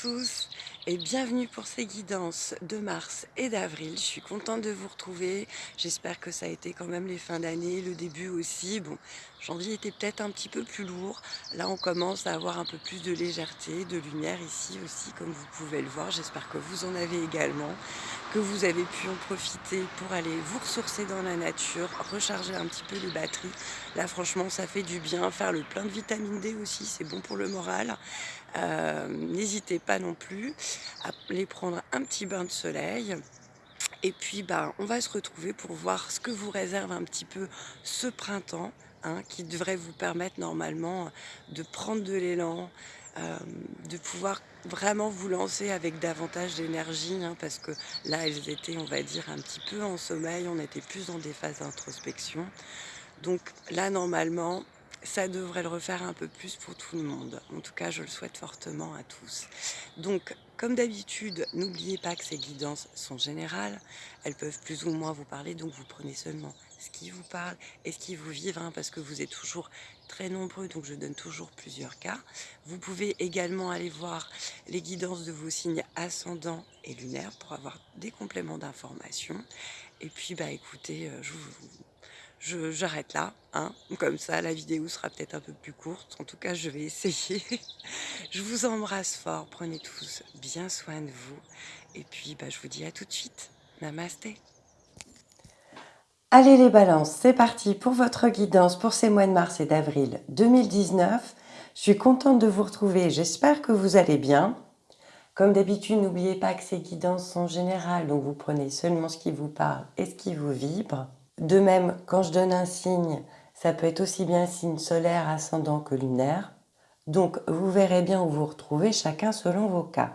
Tous et bienvenue pour ces guidances de mars et d'avril. Je suis contente de vous retrouver. J'espère que ça a été quand même les fins d'année, le début aussi. Bon, janvier était peut-être un petit peu plus lourd. Là, on commence à avoir un peu plus de légèreté, de lumière ici aussi, comme vous pouvez le voir. J'espère que vous en avez également, que vous avez pu en profiter pour aller vous ressourcer dans la nature, recharger un petit peu les batteries. Là, franchement, ça fait du bien. Faire le plein de vitamine D aussi, c'est bon pour le moral. Euh, n'hésitez pas non plus à les prendre un petit bain de soleil. Et puis, bah, on va se retrouver pour voir ce que vous réserve un petit peu ce printemps, hein, qui devrait vous permettre normalement de prendre de l'élan, euh, de pouvoir vraiment vous lancer avec davantage d'énergie, hein, parce que là, elles étaient, on va dire, un petit peu en sommeil, on était plus dans des phases d'introspection. Donc là, normalement, ça devrait le refaire un peu plus pour tout le monde. En tout cas, je le souhaite fortement à tous. Donc, comme d'habitude, n'oubliez pas que ces guidances sont générales. Elles peuvent plus ou moins vous parler, donc vous prenez seulement ce qui vous parle et ce qui vous vibre, hein, parce que vous êtes toujours très nombreux, donc je donne toujours plusieurs cas. Vous pouvez également aller voir les guidances de vos signes ascendants et lunaires pour avoir des compléments d'information. Et puis, bah écoutez, euh, je vous j'arrête là, hein. comme ça la vidéo sera peut-être un peu plus courte, en tout cas je vais essayer. je vous embrasse fort, prenez tous bien soin de vous, et puis bah, je vous dis à tout de suite, namasté Allez les balances, c'est parti pour votre guidance pour ces mois de mars et d'avril 2019. Je suis contente de vous retrouver, j'espère que vous allez bien. Comme d'habitude, n'oubliez pas que ces guidances sont générales, donc vous prenez seulement ce qui vous parle et ce qui vous vibre. De même, quand je donne un signe, ça peut être aussi bien signe solaire, ascendant que lunaire. Donc, vous verrez bien où vous retrouvez chacun selon vos cas.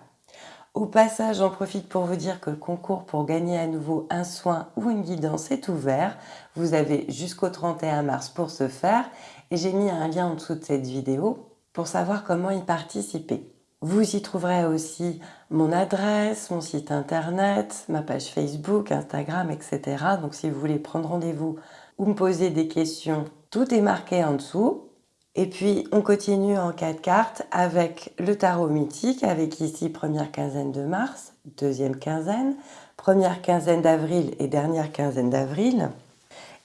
Au passage, j'en profite pour vous dire que le concours pour gagner à nouveau un soin ou une guidance est ouvert. Vous avez jusqu'au 31 mars pour ce faire et j'ai mis un lien en dessous de cette vidéo pour savoir comment y participer. Vous y trouverez aussi mon adresse, mon site internet, ma page Facebook, Instagram, etc. Donc si vous voulez prendre rendez-vous ou me poser des questions, tout est marqué en dessous. Et puis on continue en quatre cartes avec le tarot mythique, avec ici première quinzaine de mars, deuxième quinzaine, première quinzaine d'avril et dernière quinzaine d'avril.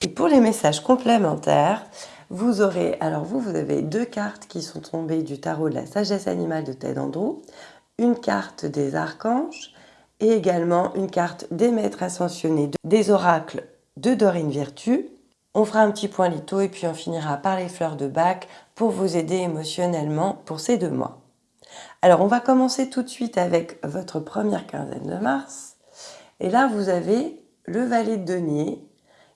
Et pour les messages complémentaires, vous aurez, alors vous, vous avez deux cartes qui sont tombées du tarot de la sagesse animale de Ted Andrew, une carte des archanges et également une carte des maîtres ascensionnés des oracles de Dorine Virtue. On fera un petit point litho et puis on finira par les fleurs de bac pour vous aider émotionnellement pour ces deux mois. Alors on va commencer tout de suite avec votre première quinzaine de mars. Et là vous avez le valet de denier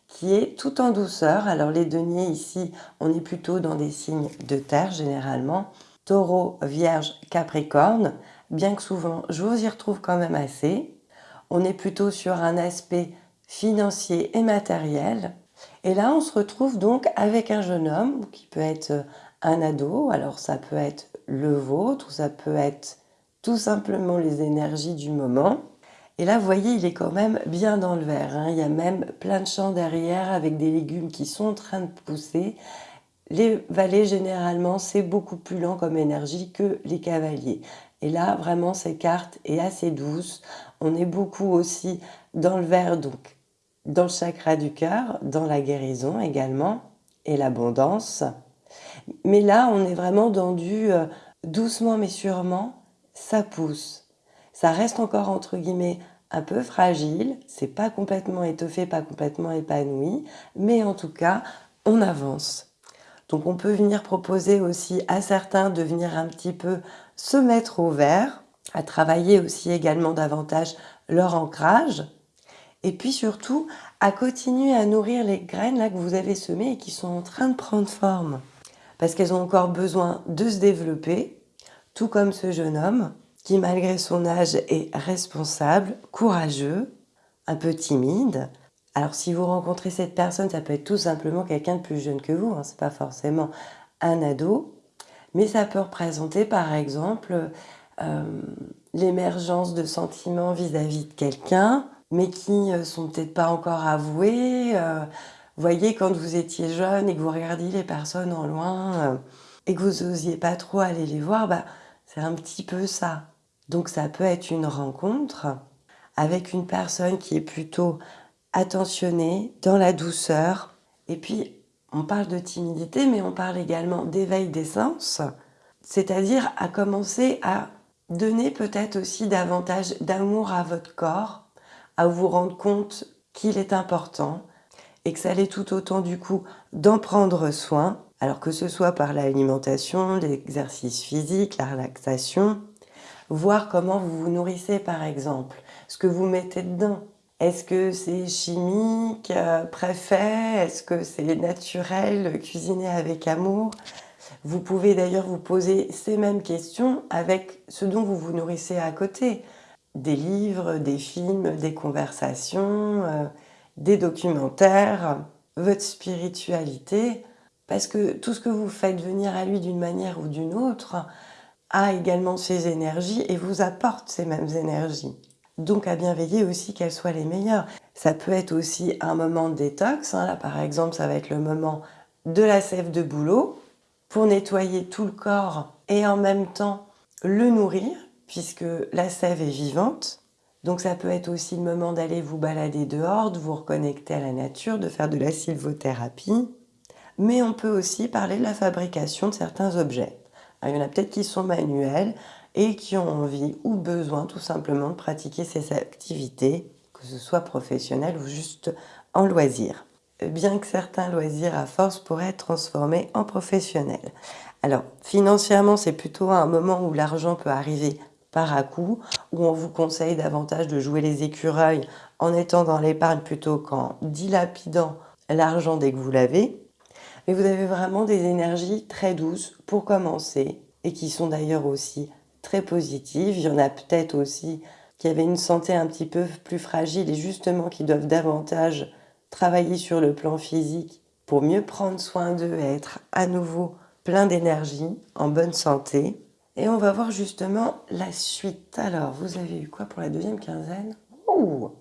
qui est tout en douceur. Alors les deniers ici, on est plutôt dans des signes de terre généralement. Taureau, Vierge, Capricorne, bien que souvent je vous y retrouve quand même assez. On est plutôt sur un aspect financier et matériel. Et là, on se retrouve donc avec un jeune homme qui peut être un ado, alors ça peut être le vôtre, ou ça peut être tout simplement les énergies du moment. Et là, vous voyez, il est quand même bien dans le vert. Hein. Il y a même plein de champs derrière avec des légumes qui sont en train de pousser. Les vallées, généralement, c'est beaucoup plus lent comme énergie que les cavaliers. Et là, vraiment, cette carte est assez douce. On est beaucoup aussi dans le vert, donc dans le chakra du cœur, dans la guérison également, et l'abondance. Mais là, on est vraiment dans du euh, doucement mais sûrement, ça pousse. Ça reste encore entre guillemets un peu fragile, c'est pas complètement étoffé, pas complètement épanoui, mais en tout cas, on avance. Donc on peut venir proposer aussi à certains de venir un petit peu se mettre au vert, à travailler aussi également davantage leur ancrage, et puis surtout à continuer à nourrir les graines là que vous avez semées et qui sont en train de prendre forme. Parce qu'elles ont encore besoin de se développer, tout comme ce jeune homme, qui malgré son âge est responsable, courageux, un peu timide. Alors si vous rencontrez cette personne, ça peut être tout simplement quelqu'un de plus jeune que vous, hein, c'est pas forcément un ado, mais ça peut représenter par exemple euh, l'émergence de sentiments vis-à-vis de quelqu'un, mais qui ne sont peut-être pas encore avoués. Euh, voyez, quand vous étiez jeune et que vous regardiez les personnes en loin euh, et que vous n'osiez pas trop aller les voir, bah, C'est un petit peu ça. Donc ça peut être une rencontre avec une personne qui est plutôt attentionnée, dans la douceur. Et puis, on parle de timidité, mais on parle également d'éveil des sens, c'est-à-dire à commencer à donner peut-être aussi davantage d'amour à votre corps, à vous rendre compte qu'il est important et que ça l'est tout autant du coup d'en prendre soin, alors que ce soit par l'alimentation, l'exercice physique, la relaxation, voir comment vous vous nourrissez par exemple, ce que vous mettez dedans. Est-ce que c'est chimique, euh, préfet? Est-ce que c'est naturel, cuisiné avec amour? Vous pouvez d'ailleurs vous poser ces mêmes questions avec ce dont vous vous nourrissez à côté. Des livres, des films, des conversations, euh, des documentaires, votre spiritualité. Parce que tout ce que vous faites venir à lui d'une manière ou d'une autre a également ses énergies et vous apporte ces mêmes énergies. Donc à bien veiller aussi qu'elles soient les meilleures. Ça peut être aussi un moment de détox. Hein. Là par exemple, ça va être le moment de la sève de boulot pour nettoyer tout le corps et en même temps le nourrir puisque la sève est vivante. Donc ça peut être aussi le moment d'aller vous balader dehors, de vous reconnecter à la nature, de faire de la sylvothérapie. Mais on peut aussi parler de la fabrication de certains objets. Il y en a peut-être qui sont manuels, et qui ont envie ou besoin tout simplement de pratiquer ces activités, que ce soit professionnel ou juste en loisir. Bien que certains loisirs à force pourraient être transformés en professionnels. Alors, financièrement, c'est plutôt un moment où l'argent peut arriver par à coup, où on vous conseille davantage de jouer les écureuils en étant dans l'épargne plutôt qu'en dilapidant l'argent dès que vous l'avez. Mais vous avez vraiment des énergies très douces pour commencer et qui sont d'ailleurs aussi très positive. Il y en a peut-être aussi qui avaient une santé un petit peu plus fragile et justement qui doivent davantage travailler sur le plan physique pour mieux prendre soin d'eux et être à nouveau plein d'énergie, en bonne santé. Et on va voir justement la suite. Alors, vous avez eu quoi pour la deuxième quinzaine? Oh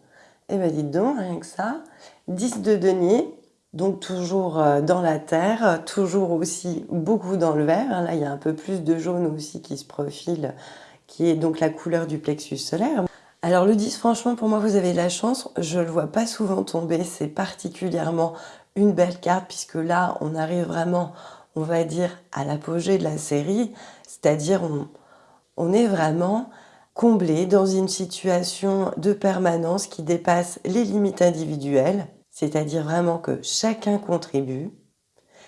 Eh bien, dites donc, rien que ça. 10 de denier, donc toujours euh, dans la terre, toujours aussi beaucoup dans le vert. Là, il y a un peu plus de jaune aussi qui se profile, qui est donc la couleur du plexus solaire. Alors le 10, franchement, pour moi, vous avez de la chance. Je ne le vois pas souvent tomber. C'est particulièrement une belle carte puisque là, on arrive vraiment, on va dire, à l'apogée de la série. C'est-à-dire, on est vraiment comblé dans une situation de permanence qui dépasse les limites individuelles c'est-à-dire vraiment que chacun contribue.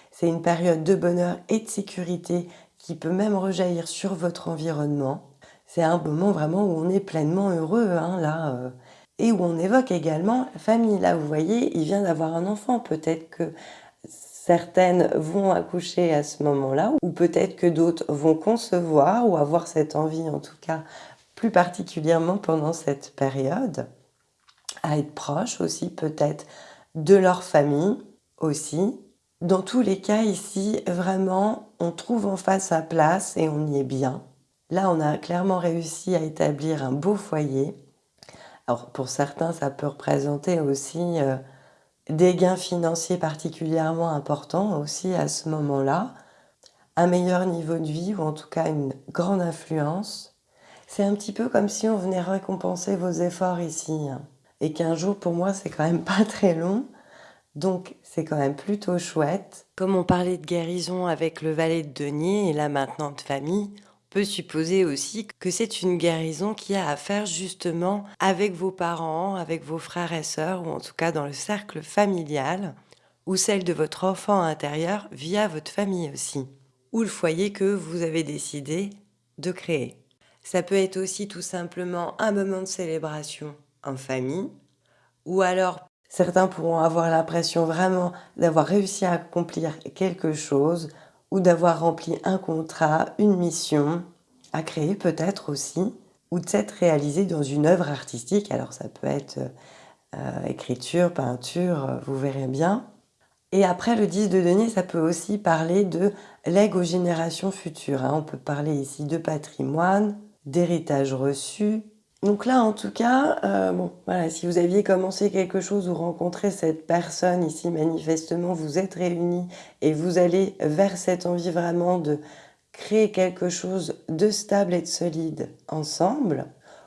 C'est une période de bonheur et de sécurité qui peut même rejaillir sur votre environnement. C'est un moment vraiment où on est pleinement heureux, hein, là, euh, et où on évoque également la famille. Là, vous voyez, il vient d'avoir un enfant. Peut-être que certaines vont accoucher à ce moment-là, ou peut-être que d'autres vont concevoir ou avoir cette envie, en tout cas, plus particulièrement pendant cette période, à être proche aussi, peut-être de leur famille aussi. Dans tous les cas ici, vraiment, on trouve en face sa place et on y est bien. Là, on a clairement réussi à établir un beau foyer. Alors pour certains, ça peut représenter aussi euh, des gains financiers particulièrement importants aussi à ce moment-là, un meilleur niveau de vie ou en tout cas une grande influence. C'est un petit peu comme si on venait récompenser vos efforts ici. Et qu'un jour pour moi c'est quand même pas très long. Donc c'est quand même plutôt chouette. Comme on parlait de guérison avec le valet de denier et là maintenant de famille, on peut supposer aussi que c'est une guérison qui a à faire justement avec vos parents, avec vos frères et sœurs, ou en tout cas dans le cercle familial, ou celle de votre enfant intérieur via votre famille aussi, ou le foyer que vous avez décidé de créer. Ça peut être aussi tout simplement un moment de célébration en famille, ou alors certains pourront avoir l'impression vraiment d'avoir réussi à accomplir quelque chose, ou d'avoir rempli un contrat, une mission, à créer peut-être aussi, ou de s'être réalisé dans une œuvre artistique, alors ça peut être euh, écriture, peinture, vous verrez bien. Et après le 10 de denier, ça peut aussi parler de legs aux générations futures. Hein. On peut parler ici de patrimoine, d'héritage reçu, donc là, en tout cas, euh, bon, voilà, si vous aviez commencé quelque chose ou rencontré cette personne ici, manifestement, vous êtes réunis et vous allez vers cette envie vraiment de créer quelque chose de stable et de solide ensemble,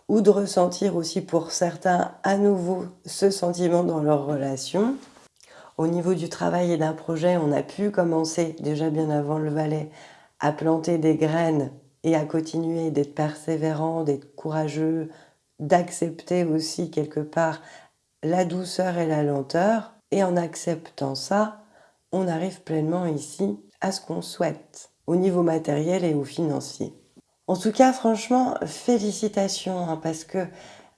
ou de ressentir aussi pour certains à nouveau ce sentiment dans leur relation. Au niveau du travail et d'un projet, on a pu commencer déjà bien avant le valet à planter des graines et à continuer d'être persévérant, d'être courageux, d'accepter aussi quelque part la douceur et la lenteur. Et en acceptant ça, on arrive pleinement ici à ce qu'on souhaite au niveau matériel et au financier. En tout cas, franchement, félicitations, hein, parce que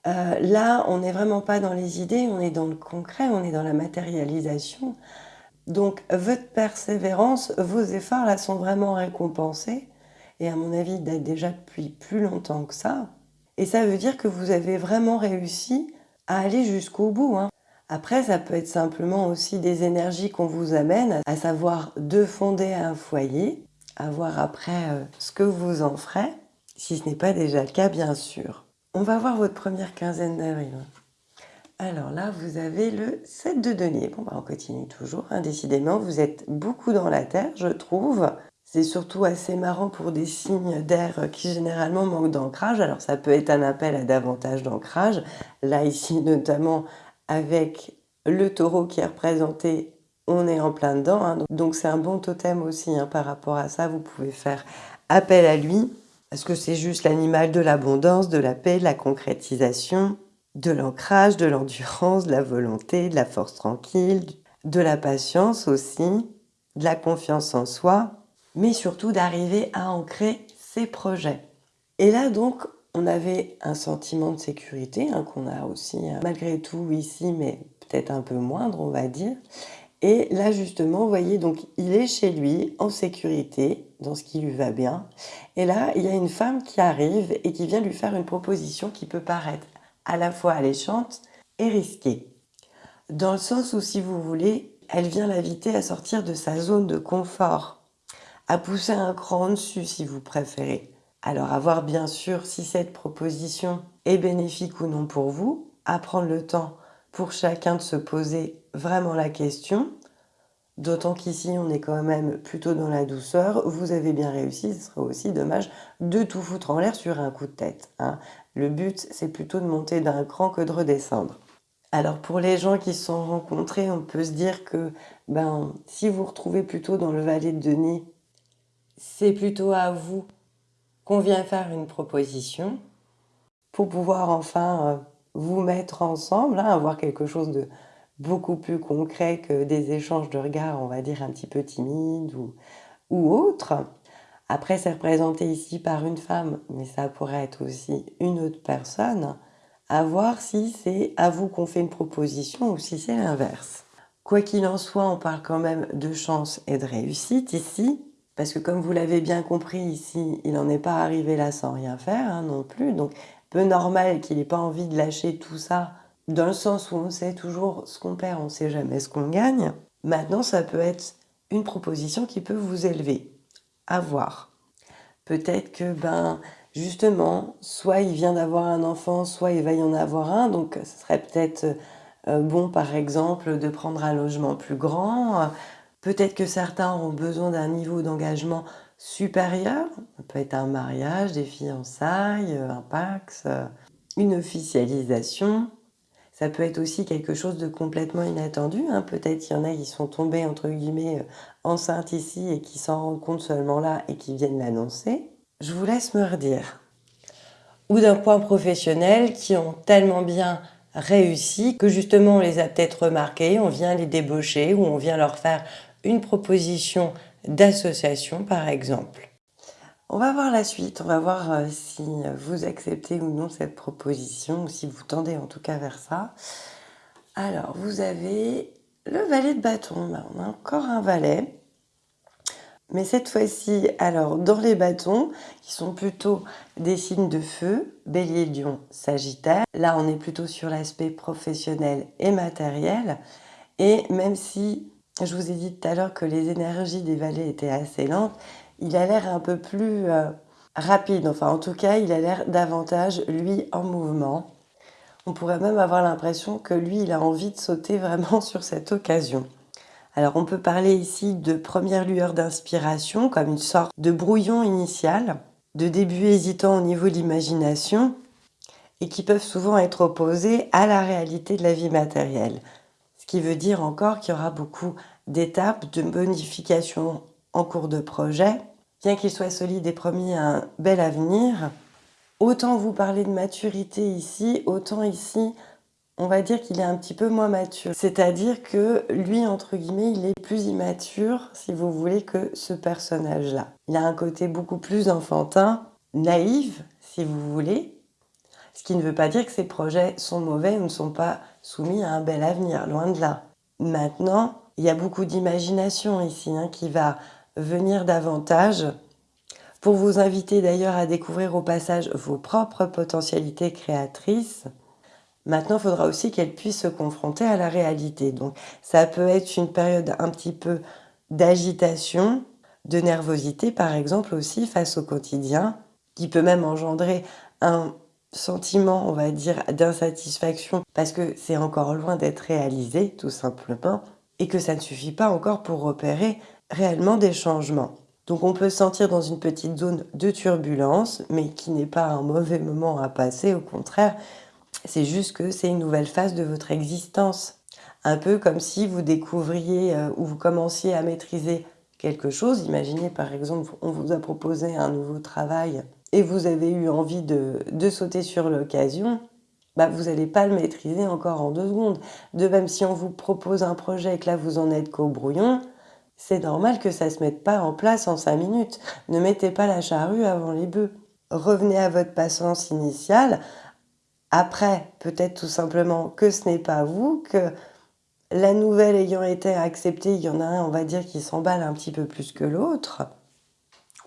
euh, là, on n'est vraiment pas dans les idées, on est dans le concret, on est dans la matérialisation. Donc, votre persévérance, vos efforts, là, sont vraiment récompensés. Et à mon avis, date déjà depuis plus longtemps que ça. Et ça veut dire que vous avez vraiment réussi à aller jusqu'au bout. Hein. Après, ça peut être simplement aussi des énergies qu'on vous amène, à savoir de fonder un foyer, à voir après euh, ce que vous en ferez, si ce n'est pas déjà le cas, bien sûr. On va voir votre première quinzaine d'avril. Alors là, vous avez le 7 de denier. Bon, bah, on continue toujours. Hein. Décidément, vous êtes beaucoup dans la terre, je trouve. C'est surtout assez marrant pour des signes d'air qui généralement manquent d'ancrage. Alors ça peut être un appel à davantage d'ancrage. Là ici notamment avec le taureau qui est représenté, on est en plein dedans. Hein. Donc c'est un bon totem aussi hein, par rapport à ça. Vous pouvez faire appel à lui parce que c'est juste l'animal de l'abondance, de la paix, de la concrétisation, de l'ancrage, de l'endurance, de la volonté, de la force tranquille, de la patience aussi, de la confiance en soi? Mais surtout d'arriver à ancrer ses projets. Et là donc, on avait un sentiment de sécurité hein, qu'on a aussi euh, malgré tout ici, mais peut-être un peu moindre, on va dire. Et là justement, vous voyez, donc il est chez lui en sécurité, dans ce qui lui va bien. Et là, il y a une femme qui arrive et qui vient lui faire une proposition qui peut paraître à la fois alléchante et risquée. Dans le sens où, si vous voulez, elle vient l'inviter à sortir de sa zone de confort à pousser un cran dessus si vous préférez. Alors à voir bien sûr si cette proposition est bénéfique ou non pour vous, à prendre le temps pour chacun de se poser vraiment la question, d'autant qu'ici on est quand même plutôt dans la douceur, vous avez bien réussi, ce serait aussi dommage de tout foutre en l'air sur un coup de tête. Hein. Le but c'est plutôt de monter d'un cran que de redescendre. Alors pour les gens qui se sont rencontrés, on peut se dire que ben, si vous retrouvez plutôt dans le valet de Denis c'est plutôt à vous qu'on vient faire une proposition pour pouvoir enfin euh, vous mettre ensemble, hein, avoir quelque chose de beaucoup plus concret que des échanges de regards, on va dire, un petit peu timides ou, ou autres. Après, c'est représenté ici par une femme, mais ça pourrait être aussi une autre personne, à voir si c'est à vous qu'on fait une proposition ou si c'est l'inverse. Quoi qu'il en soit, on parle quand même de chance et de réussite ici, parce que comme vous l'avez bien compris ici, il n'en est pas arrivé là sans rien faire hein, non plus. Donc peu normal qu'il n'ait pas envie de lâcher tout ça, dans le sens où on sait toujours ce qu'on perd, on ne sait jamais ce qu'on gagne. Maintenant, ça peut être une proposition qui peut vous élever. À voir. Peut-être que, ben, justement, soit il vient d'avoir un enfant, soit il va y en avoir un, donc ce serait peut-être euh, bon, par exemple, de prendre un logement plus grand, Peut-être que certains auront besoin d'un niveau d'engagement supérieur. Ça peut être un mariage, des fiançailles, un pax, une officialisation. Ça peut être aussi quelque chose de complètement inattendu. Hein. Peut-être qu'il y en a qui sont tombés, entre guillemets, euh, enceintes ici et qui s'en rendent compte seulement là et qui viennent l'annoncer. Je vous laisse me redire. Ou d'un point professionnel qui ont tellement bien réussi que justement on les a peut-être remarqués, on vient les débaucher ou on vient leur faire une proposition d'association par exemple. On va voir la suite, on va voir euh, si vous acceptez ou non cette proposition, ou si vous tendez en tout cas vers ça. Alors, vous avez le valet de bâton, ben, on a encore un valet. Mais cette fois-ci, alors dans les bâtons, qui sont plutôt des signes de feu, bélier, lion, sagittaire, là on est plutôt sur l'aspect professionnel et matériel. Et même si je vous ai dit tout à l'heure que les énergies des vallées étaient assez lentes. Il a l'air un peu plus euh, rapide. Enfin, en tout cas, il a l'air davantage, lui, en mouvement. On pourrait même avoir l'impression que lui, il a envie de sauter vraiment sur cette occasion. Alors on peut parler ici de première lueur d'inspiration, comme une sorte de brouillon initial, de début hésitant au niveau de l'imagination, et qui peuvent souvent être opposés à la réalité de la vie matérielle. Ce qui veut dire encore qu'il y aura beaucoup d'étapes de bonification en cours de projet, bien qu'il soit solide et promis un bel avenir. Autant vous parler de maturité ici, autant ici, on va dire qu'il est un petit peu moins mature. C'est-à-dire que lui, entre guillemets, il est plus immature, si vous voulez, que ce personnage-là. Il a un côté beaucoup plus enfantin, naïf, si vous voulez, ce qui ne veut pas dire que ses projets sont mauvais ou ne sont pas soumis à un bel avenir, loin de là. Maintenant, il y a beaucoup d'imagination ici hein, qui va venir davantage pour vous inviter d'ailleurs à découvrir au passage vos propres potentialités créatrices. Maintenant, il faudra aussi qu'elles puissent se confronter à la réalité. Donc, ça peut être une période un petit peu d'agitation, de nervosité, par exemple, aussi face au quotidien, qui peut même engendrer un sentiment, on va dire, d'insatisfaction parce que c'est encore loin d'être réalisé, tout simplement, et que ça ne suffit pas encore pour repérer réellement des changements. Donc on peut se sentir dans une petite zone de turbulence, mais qui n'est pas un mauvais moment à passer, au contraire, c'est juste que c'est une nouvelle phase de votre existence. Un peu comme si vous découvriez euh, ou vous commenciez à maîtriser quelque chose. Imaginez par exemple, on vous a proposé un nouveau travail et vous avez eu envie de, sauter sur l'occasion, bah vous n'allez pas le maîtriser encore en deux secondes. De même, si on vous propose un projet et que là vous en êtes qu'au brouillon, c'est normal que ça ne se mette pas en place en cinq minutes. Ne mettez pas la charrue avant les bœufs. Revenez à votre patience initiale. Après, peut-être tout simplement que ce n'est pas vous, que la nouvelle ayant été acceptée, il y en a un, on va dire, qui s'emballe un petit peu plus que l'autre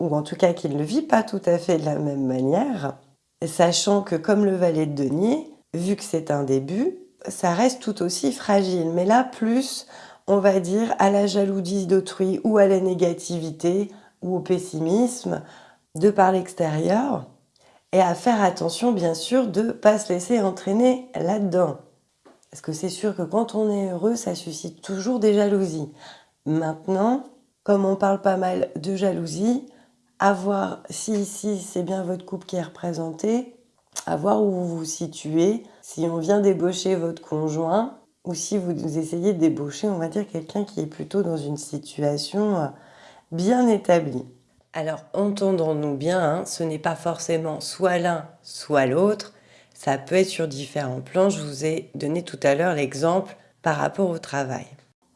ou en tout cas qu'il ne vit pas tout à fait de la même manière, sachant que comme le valet de denier, vu que c'est un début, ça reste tout aussi fragile. Mais là, plus, on va dire, à la jalousie d'autrui ou à la négativité ou au pessimisme de par l'extérieur, et à faire attention, bien sûr, de ne pas se laisser entraîner là-dedans. Parce que c'est sûr que quand on est heureux, ça suscite toujours des jalousies. Maintenant, comme on parle pas mal de jalousie, à voir si ici c'est bien votre couple qui est représenté, à voir où vous vous situez, si on vient débaucher votre conjoint ou si vous essayez de débaucher, on va dire, quelqu'un qui est plutôt dans une situation euh, bien établie. Alors, entendons-nous bien, hein, ce n'est pas forcément soit l'un, soit l'autre. Ça peut être sur différents plans. Je vous ai donné tout à l'heure l'exemple par rapport au travail.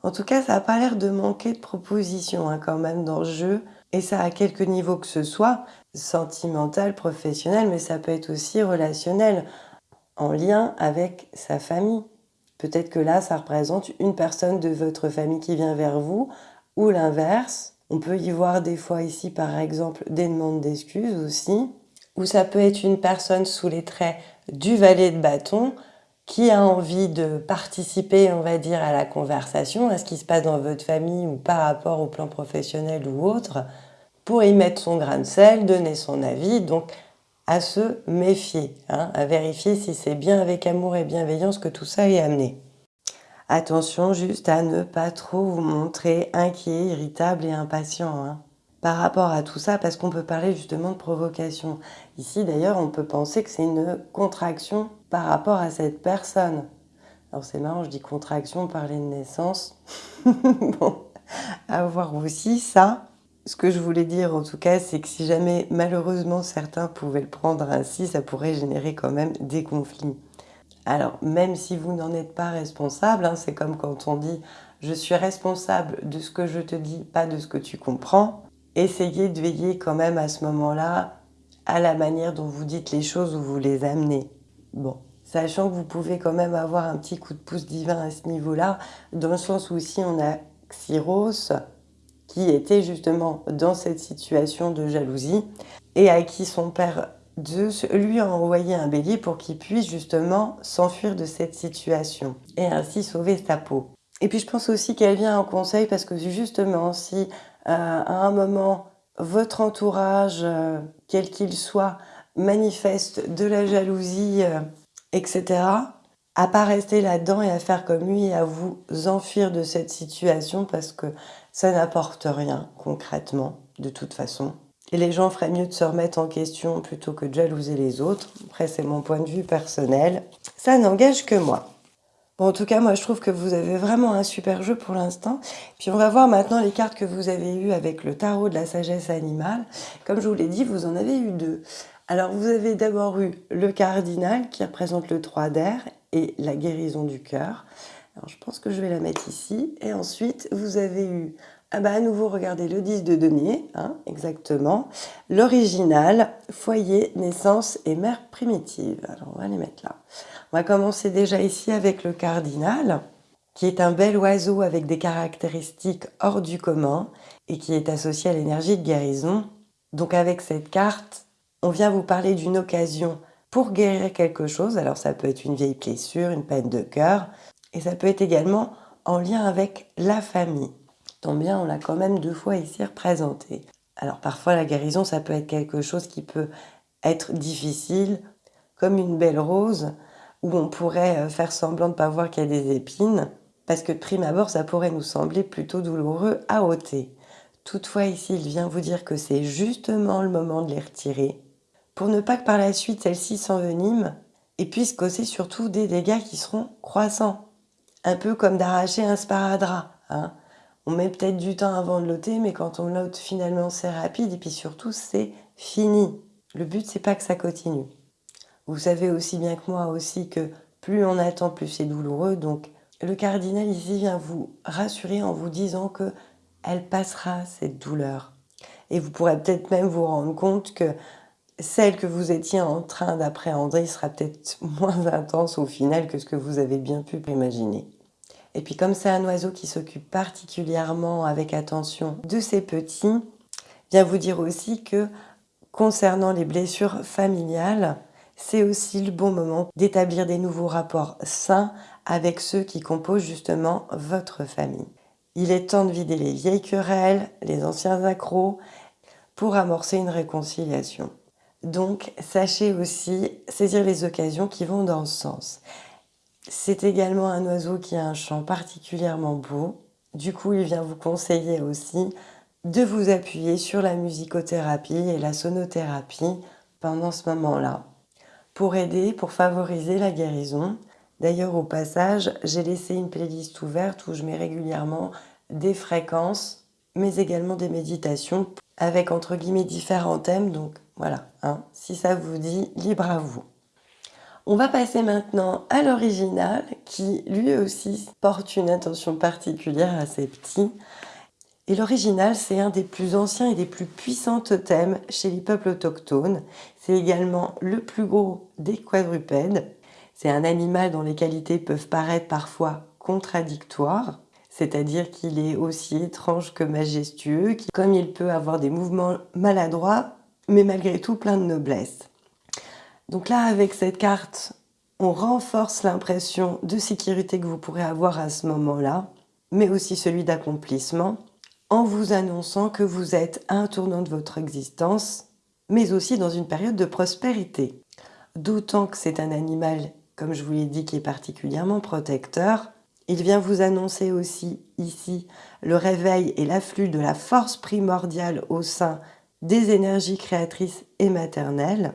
En tout cas, ça n'a pas l'air de manquer de propositions hein, quand même dans le jeu. Et ça à quelque niveau que ce soit, sentimental, professionnel, mais ça peut être aussi relationnel, en lien avec sa famille. Peut-être que là, ça représente une personne de votre famille qui vient vers vous, ou l'inverse. On peut y voir des fois ici, par exemple, des demandes d'excuses aussi. Ou ça peut être une personne sous les traits du valet de bâton qui a envie de participer, on va dire, à la conversation, à ce qui se passe dans votre famille ou par rapport au plan professionnel ou autre, pour y mettre son grain de sel, donner son avis, donc à se méfier, hein, à vérifier si c'est bien avec amour et bienveillance que tout ça est amené. Attention juste à ne pas trop vous montrer inquiet, irritable et impatient hein, par rapport à tout ça, parce qu'on peut parler justement de provocation. Ici d'ailleurs, on peut penser que c'est une contraction par rapport à cette personne. Alors c'est marrant, je dis contraction, parler de naissance. bon, à voir aussi ça. Ce que je voulais dire en tout cas, c'est que si jamais malheureusement certains pouvaient le prendre ainsi, ça pourrait générer quand même des conflits. Alors même si vous n'en êtes pas responsable, hein, c'est comme quand on dit « je suis responsable de ce que je te dis, pas de ce que tu comprends », essayez de veiller quand même à ce moment-là à la manière dont vous dites les choses ou vous les amenez. Bon, sachant que vous pouvez quand même avoir un petit coup de pouce divin à ce niveau-là, dans le sens où ici on a Xiros qui était justement dans cette situation de jalousie et à qui son père Zeus lui a envoyé un bélier pour qu'il puisse justement s'enfuir de cette situation et ainsi sauver sa peau. Et puis je pense aussi qu'elle vient en conseil parce que justement si à un moment votre entourage, euh, quel qu'il soit, manifeste de la jalousie, euh, etc., à pas rester là-dedans et à faire comme lui et à vous enfuir de cette situation parce que ça n'apporte rien concrètement de toute façon. Et les gens feraient mieux de se remettre en question plutôt que de jalouser les autres. Après, c'est mon point de vue personnel. Ça n'engage que moi. Bon, en tout cas, moi, je trouve que vous avez vraiment un super jeu pour l'instant. Puis on va voir maintenant les cartes que vous avez eues avec le tarot de la sagesse animale. Comme je vous l'ai dit, vous en avez eu deux. Alors, vous avez d'abord eu le cardinal qui représente le 3 d'air et la guérison du cœur. Alors, je pense que je vais la mettre ici. Et ensuite, vous avez eu ah bah à nouveau, regardez le 10 de denier, hein, exactement. L'original, foyer, naissance et mère primitive. Alors, on va les mettre là. On va commencer déjà ici avec le cardinal, qui est un bel oiseau avec des caractéristiques hors du commun et qui est associé à l'énergie de guérison. Donc avec cette carte, on vient vous parler d'une occasion pour guérir quelque chose. Alors ça peut être une vieille blessure, une peine de cœur, et ça peut être également en lien avec la famille tant bien, on l'a quand même deux fois ici représenté. Alors parfois la guérison, ça peut être quelque chose qui peut être difficile, comme une belle rose, où on pourrait euh, faire semblant de ne pas voir qu'il y a des épines, parce que de prime abord, ça pourrait nous sembler plutôt douloureux à ôter. Toutefois, ici, il vient vous dire que c'est justement le moment de les retirer, pour ne pas que par la suite, celles-ci s'enveniment et puissent causer surtout des dégâts qui seront croissants. Un peu comme d'arracher un sparadrap. Hein on met peut-être du temps avant de l'ôter, mais quand on l'ôte, finalement, c'est rapide et puis surtout, c'est fini. Le but, c'est pas que ça continue. Vous savez aussi bien que moi aussi que plus on attend, plus c'est douloureux. Donc, le cardinal ici vient vous rassurer en vous disant que elle passera cette douleur. Et vous pourrez peut-être même vous rendre compte que celle que vous étiez en train d'appréhender sera peut-être moins intense au final que ce que vous avez bien pu imaginer. Et puis comme c'est un oiseau qui s'occupe particulièrement avec attention de ses petits, vient vous dire aussi que concernant les blessures familiales, c'est aussi le bon moment d'établir des nouveaux rapports sains avec ceux qui composent justement votre famille. Il est temps de vider les vieilles querelles, les anciens accros, pour amorcer une réconciliation. Donc, sachez aussi saisir les occasions qui vont dans ce sens. C'est également un oiseau qui a un chant particulièrement beau. Du coup, il vient vous conseiller aussi de vous appuyer sur la musicothérapie et la sonothérapie pendant ce moment-là pour aider, pour favoriser la guérison. D'ailleurs, au passage, j'ai laissé une playlist ouverte où je mets régulièrement des fréquences, mais également des méditations avec entre guillemets différents thèmes. Donc voilà, hein, si ça vous dit, libre à vous. On va passer maintenant à l'original qui lui aussi porte une attention particulière à ses petits. Et l'original, c'est un des plus anciens et des plus puissants totems chez les peuples autochtones. C'est également le plus gros des quadrupèdes. C'est un animal dont les qualités peuvent paraître parfois contradictoires, c'est-à-dire qu'il est aussi étrange que majestueux, comme il peut avoir des mouvements maladroits, mais malgré tout plein de noblesse. Donc là, avec cette carte, on renforce l'impression de sécurité que vous pourrez avoir à ce moment-là, mais aussi celui d'accomplissement, en vous annonçant que vous êtes à un tournant de votre existence, mais aussi dans une période de prospérité. D'autant que c'est un animal, comme je vous l'ai dit, qui est particulièrement protecteur. Il vient vous annoncer aussi ici le réveil et l'afflux de la force primordiale au sein des énergies créatrices et maternelles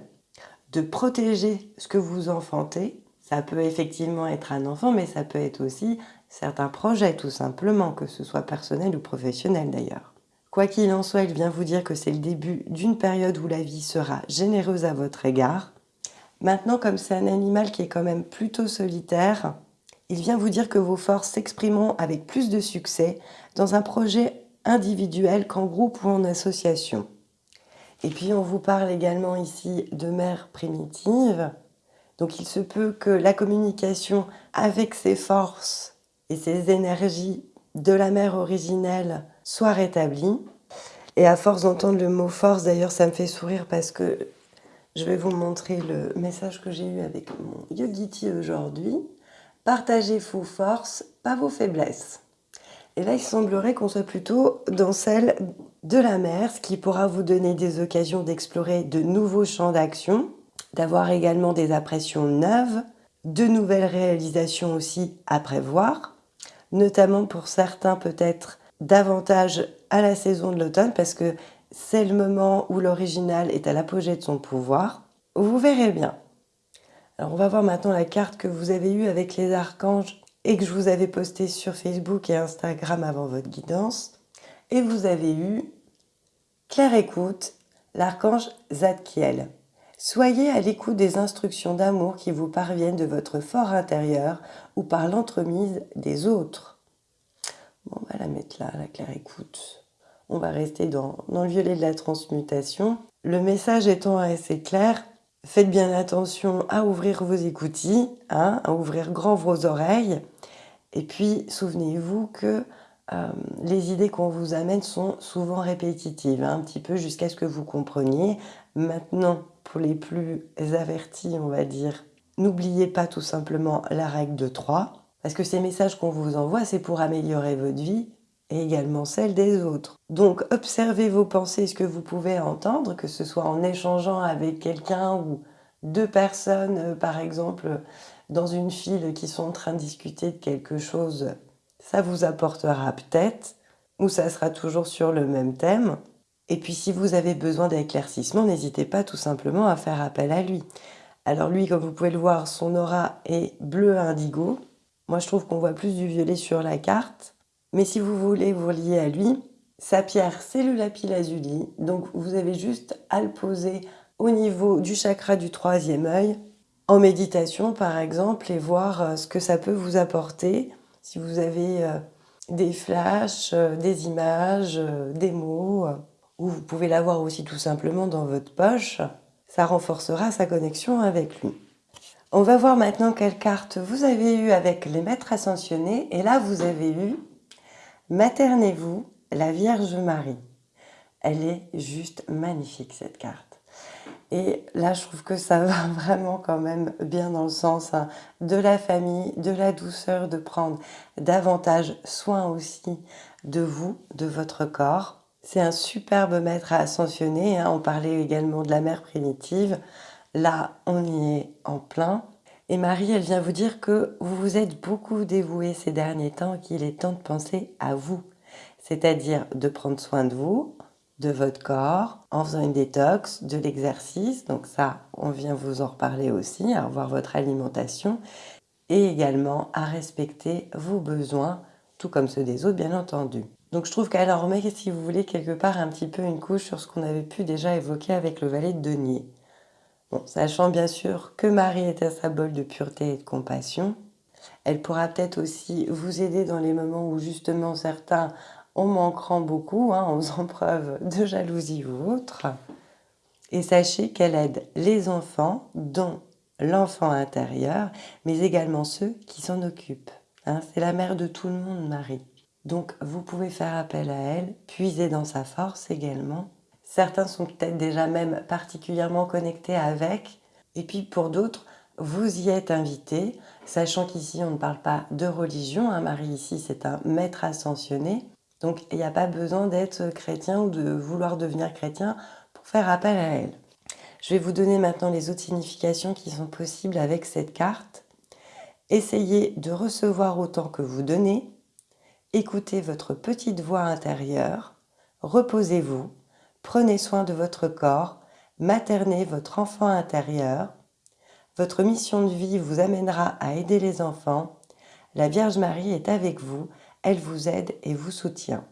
de protéger ce que vous enfantez. Ça peut effectivement être un enfant, mais ça peut être aussi certains projets, tout simplement, que ce soit personnel ou professionnel d'ailleurs. Quoi qu'il en soit, il vient vous dire que c'est le début d'une période où la vie sera généreuse à votre égard. Maintenant, comme c'est un animal qui est quand même plutôt solitaire, il vient vous dire que vos forces s'exprimeront avec plus de succès dans un projet individuel qu'en groupe ou en association. Et puis on vous parle également ici de mère primitive. Donc il se peut que la communication avec ses forces et ses énergies de la mère originelle soit rétablie. Et à force d'entendre le mot force, d'ailleurs ça me fait sourire parce que je vais vous montrer le message que j'ai eu avec mon Yogiti aujourd'hui. Partagez vos forces, pas vos faiblesses. Et là, il semblerait qu'on soit plutôt dans celle de la mer, ce qui pourra vous donner des occasions d'explorer de nouveaux champs d'action, d'avoir également des impressions neuves, de nouvelles réalisations aussi à prévoir, notamment pour certains peut-être davantage à la saison de l'automne parce que c'est le moment où l'original est à l'apogée de son pouvoir. Vous verrez bien. Alors on va voir maintenant la carte que vous avez eue avec les archanges et que je vous avais postée sur Facebook et Instagram avant votre guidance. Et vous avez eu Claire écoute, l'archange Zadkiel. Soyez à l'écoute des instructions d'amour qui vous parviennent de votre fort intérieur ou par l'entremise des autres. On va la mettre là, la claire écoute. On va rester dans, dans le violet de la transmutation. Le message étant assez clair, faites bien attention à ouvrir vos écoutilles, hein, à ouvrir grand vos oreilles. Et puis, souvenez-vous que euh, les idées qu'on vous amène sont souvent répétitives, hein, un petit peu jusqu'à ce que vous compreniez. Maintenant, pour les plus avertis, on va dire, n'oubliez pas tout simplement la règle de 3, parce que ces messages qu'on vous envoie, c'est pour améliorer votre vie et également celle des autres. Donc observez vos pensées, ce que vous pouvez entendre, que ce soit en échangeant avec quelqu'un ou deux personnes, euh, par exemple, dans une file qui sont en train de discuter de quelque chose, ça vous apportera peut-être, ou ça sera toujours sur le même thème. Et puis si vous avez besoin d'éclaircissement, n'hésitez pas tout simplement à faire appel à lui. Alors lui, comme vous pouvez le voir, son aura est bleu indigo. Moi, je trouve qu'on voit plus du violet sur la carte. Mais si vous voulez vous lier à lui, sa pierre, c'est le lapis lazuli. Donc, vous avez juste à le poser au niveau du chakra du troisième œil, en méditation par exemple, et voir euh, ce que ça peut vous apporter. Si vous avez euh, des flashs, euh, des images, des mots, ou vous pouvez l'avoir aussi tout simplement dans votre poche, ça renforcera sa connexion avec lui. On va voir maintenant quelle carte vous avez eu avec les maîtres ascensionnés. Et là, vous avez eu Maternez-vous, la Vierge Marie. Elle est juste magnifique cette carte. Et là, je trouve que ça va vraiment quand même bien dans le sens hein, de la famille, de la douceur, de prendre davantage soin aussi de vous, de votre corps. C'est un superbe maître à ascensionner. Hein. On parlait également de la mère primitive. Là, on y est en plein. Et Marie, elle vient vous dire que vous vous êtes beaucoup dévoué ces derniers temps qu'il est temps de penser à vous. C'est-à-dire de prendre soin de vous, de votre corps, en faisant une détox, de l'exercice. Donc ça, on vient vous en reparler aussi, à revoir votre alimentation. Et également à respecter vos besoins, tout comme ceux des autres, bien entendu. Donc je trouve qu'elle en remet, si vous voulez, quelque part un petit peu une couche sur ce qu'on avait pu déjà évoquer avec le valet de denier. Bon, sachant bien sûr que Marie est un symbole de pureté et de compassion, elle pourra peut-être aussi vous aider dans les moments où justement certains en manqueront beaucoup, hein, en faisant preuve de jalousie ou autre. Et sachez qu'elle aide les enfants, dont l'enfant intérieur, mais également ceux qui s'en occupent. Hein. C'est la mère de tout le monde, Marie. Donc vous pouvez faire appel à elle, puiser dans sa force également, Certains sont peut-être déjà même particulièrement connectés avec. Et puis pour d'autres, vous y êtes invités, sachant qu'ici on ne parle pas de religion. Un mari ici, c'est un maître ascensionné. Donc il n'y a pas besoin d'être chrétien ou de vouloir devenir chrétien pour faire appel à elle. Je vais vous donner maintenant les autres significations qui sont possibles avec cette carte. Essayez de recevoir autant que vous donnez. Écoutez votre petite voix intérieure. Reposez-vous. Prenez soin de votre corps, maternez votre enfant intérieur. Votre mission de vie vous amènera à aider les enfants. La Vierge Marie est avec vous, elle vous aide et vous soutient.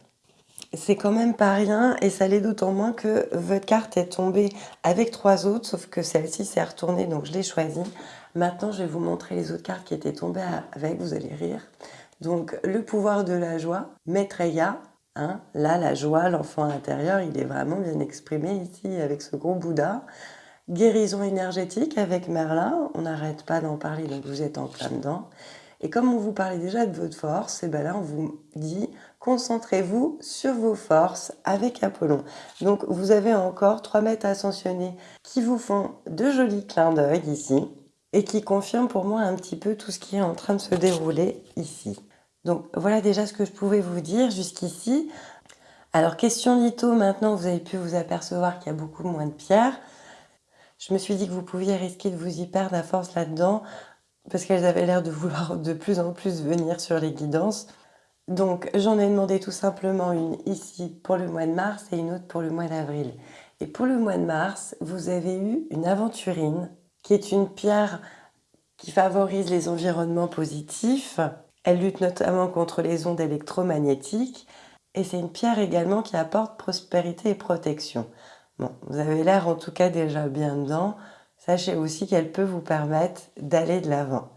C'est quand même pas rien et ça l'est d'autant moins que votre carte est tombée avec trois autres, sauf que celle-ci s'est retournée donc je l'ai choisie. Maintenant je vais vous montrer les autres cartes qui étaient tombées avec, vous allez rire. Donc le pouvoir de la joie, Maitreya, Hein, là, la joie, l'enfant intérieur, il est vraiment bien exprimé ici avec ce gros Bouddha. Guérison énergétique avec Merlin, on n'arrête pas d'en parler, donc vous êtes en plein dedans. Et comme on vous parlait déjà de votre force, et eh ben là on vous dit concentrez-vous sur vos forces avec Apollon. Donc vous avez encore trois maîtres ascensionnés qui vous font de jolis clins d'œil ici et qui confirment pour moi un petit peu tout ce qui est en train de se dérouler ici. Donc voilà déjà ce que je pouvais vous dire jusqu'ici. Alors question litho, maintenant vous avez pu vous apercevoir qu'il y a beaucoup moins de pierres. Je me suis dit que vous pouviez risquer de vous y perdre à force là-dedans. parce qu'elles avaient l'air de vouloir de plus en plus venir sur les guidances. Donc j'en ai demandé tout simplement une ici pour le mois de mars et une autre pour le mois d'avril. Et pour le mois de mars, vous avez eu une aventurine qui est une pierre qui favorise les environnements positifs. Elle lutte notamment contre les ondes électromagnétiques et c'est une pierre également qui apporte prospérité et protection. Bon, vous avez l'air en tout cas déjà bien dedans. Sachez aussi qu'elle peut vous permettre d'aller de l'avant.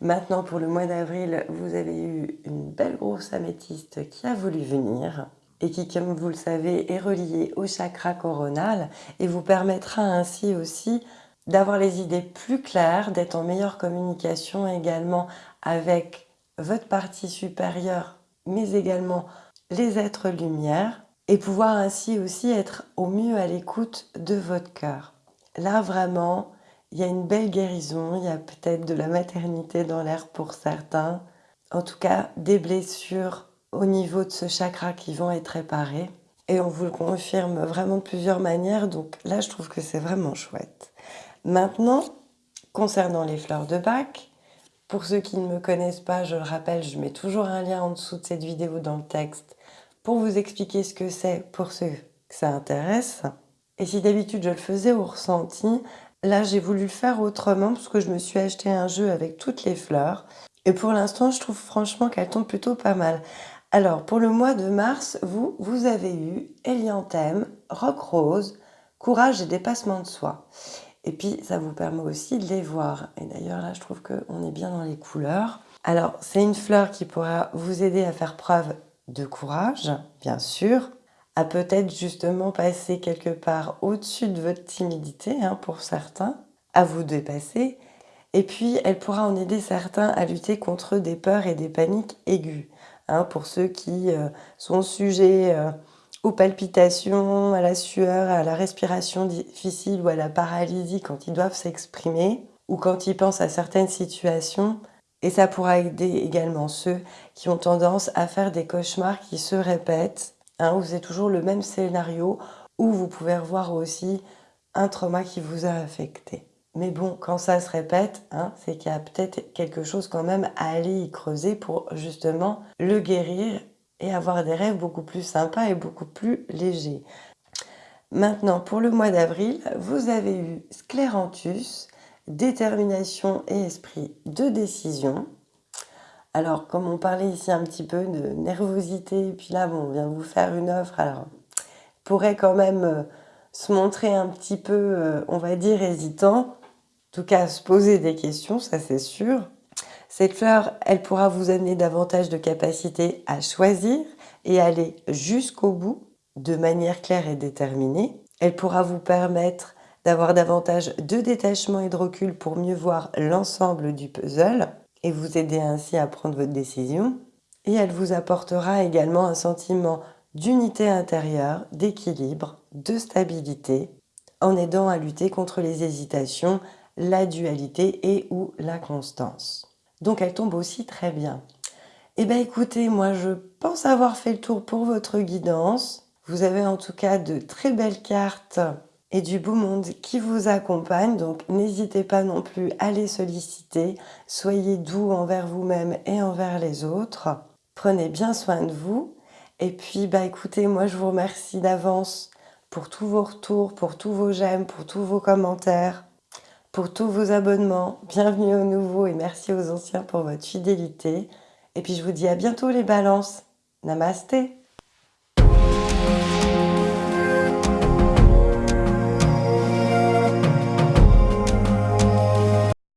Maintenant, pour le mois d'avril, vous avez eu une belle grosse améthyste qui a voulu venir et qui, comme vous le savez, est reliée au chakra coronal et vous permettra ainsi aussi d'avoir les idées plus claires, d'être en meilleure communication également avec votre partie supérieure, mais également les êtres lumière, et pouvoir ainsi aussi être au mieux à l'écoute de votre cœur. Là, vraiment, il y a une belle guérison, il y a peut-être de la maternité dans l'air pour certains, en tout cas des blessures au niveau de ce chakra qui vont être réparées. Et on vous le confirme vraiment de plusieurs manières, donc là je trouve que c'est vraiment chouette. Maintenant, concernant les fleurs de bac, pour ceux qui ne me connaissent pas, je le rappelle, je mets toujours un lien en dessous de cette vidéo dans le texte pour vous expliquer ce que c'est pour ceux que ça intéresse. Et si d'habitude je le faisais au ressenti, là j'ai voulu le faire autrement parce que je me suis acheté un jeu avec toutes les fleurs. Et pour l'instant, je trouve franchement qu'elles tombent plutôt pas mal. Alors, pour le mois de mars, vous, vous avez eu Elianthème, Rock Rose, Courage et Dépassement de soi. Et puis, ça vous permet aussi de les voir. Et d'ailleurs, là, je trouve qu'on est bien dans les couleurs. Alors, c'est une fleur qui pourra vous aider à faire preuve de courage, bien sûr, à peut-être justement passer quelque part au-dessus de votre timidité, hein, pour certains, à vous dépasser. Et puis, elle pourra en aider certains à lutter contre des peurs et des paniques aiguës. Hein, pour ceux qui euh, sont sujets euh, aux palpitations, à la sueur, à la respiration difficile ou à la paralysie quand ils doivent s'exprimer ou quand ils pensent à certaines situations. Et ça pourra aider également ceux qui ont tendance à faire des cauchemars qui se répètent, hein, où c'est toujours le même scénario, où vous pouvez revoir aussi un trauma qui vous a affecté. Mais bon, quand ça se répète, hein, c'est qu'il y a peut-être quelque chose quand même à aller y creuser pour justement le guérir et avoir des rêves beaucoup plus sympas et beaucoup plus légers. Maintenant, pour le mois d'avril, vous avez eu Scléranthus, détermination et esprit de décision. Alors, comme on parlait ici un petit peu de nervosité, puis là, on vient vous faire une offre, alors, pourrait quand même euh, se montrer un petit peu, euh, on va dire, hésitant, en tout cas, se poser des questions, ça c'est sûr. Cette fleur, elle pourra vous amener davantage de capacité à choisir et aller jusqu'au bout de manière claire et déterminée. Elle pourra vous permettre d'avoir davantage de détachement et de recul pour mieux voir l'ensemble du puzzle et vous aider ainsi à prendre votre décision. Et elle vous apportera également un sentiment d'unité intérieure, d'équilibre, de stabilité, en aidant à lutter contre les hésitations, la dualité et ou la constance. Donc elle tombe aussi très bien. Eh bien écoutez, moi je pense avoir fait le tour pour votre guidance. Vous avez en tout cas de très belles cartes et du beau monde qui vous accompagne. Donc n'hésitez pas non plus à les solliciter. Soyez doux envers vous-même et envers les autres. Prenez bien soin de vous. Et puis bah écoutez, moi je vous remercie d'avance pour tous vos retours, pour tous vos j'aime, pour tous vos commentaires pour tous vos abonnements. Bienvenue aux nouveaux et merci aux anciens pour votre fidélité. Et puis je vous dis à bientôt les balances. Namasté